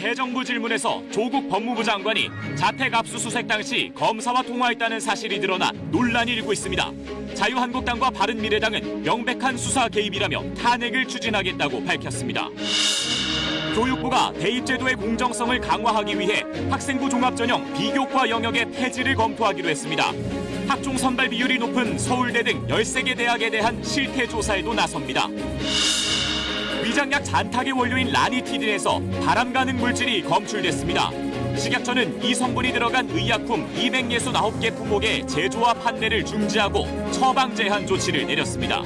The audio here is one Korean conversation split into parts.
대정부 질문에서 조국 법무부 장관이 자택 압수수색 당시 검사와 통화했다는 사실이 드러나 논란이 일고 있습니다. 자유한국당과 바른미래당은 명백한 수사 개입이라며 탄핵을 추진하겠다고 밝혔습니다. 교육부가 대입제도의 공정성을 강화하기 위해 학생부 종합전형 비교과 영역의 폐지를 검토하기로 했습니다. 학종 선발 비율이 높은 서울대 등 13개 대학에 대한 실태 조사에도 나섭니다. 위장약 잔탁의 원료인 라니티딘에서 바람 가는 물질이 검출됐습니다. 식약처는 이 성분이 들어간 의약품 269개 품목의 제조와 판매를 중지하고 처방 제한 조치를 내렸습니다.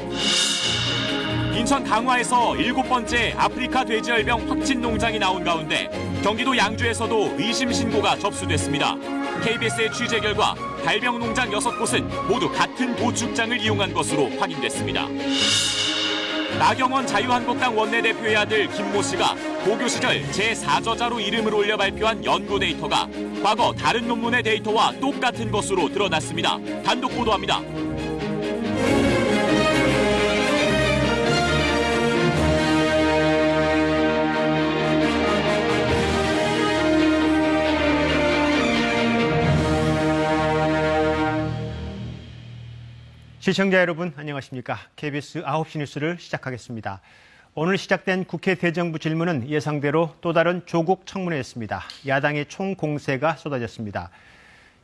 인천 강화에서 일곱 번째 아프리카 돼지열병 확진 농장이 나온 가운데 경기도 양주에서도 의심 신고가 접수됐습니다. KBS의 취재 결과 발병 농장 6곳은 모두 같은 도축장을 이용한 것으로 확인됐습니다. 나경원 자유한국당 원내대표의 아들 김모 씨가 고교 시절 제4저자로 이름을 올려 발표한 연구 데이터가 과거 다른 논문의 데이터와 똑같은 것으로 드러났습니다. 단독 보도합니다. 시청자 여러분 안녕하십니까? KBS 9시 뉴스를 시작하겠습니다. 오늘 시작된 국회 대정부 질문은 예상대로 또 다른 조국 청문회였습니다. 야당의 총공세가 쏟아졌습니다.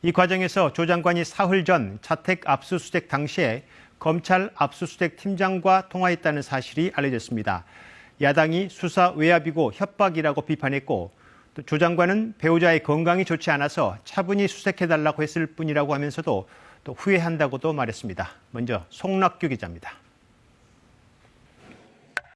이 과정에서 조 장관이 사흘 전 자택 압수수색 당시에 검찰 압수수색 팀장과 통화했다는 사실이 알려졌습니다. 야당이 수사 외압이고 협박이라고 비판했고 조 장관은 배우자의 건강이 좋지 않아서 차분히 수색해달라고 했을 뿐이라고 하면서도 또 후회한다고도 말했습니다. 먼저 송락규 기자입니다.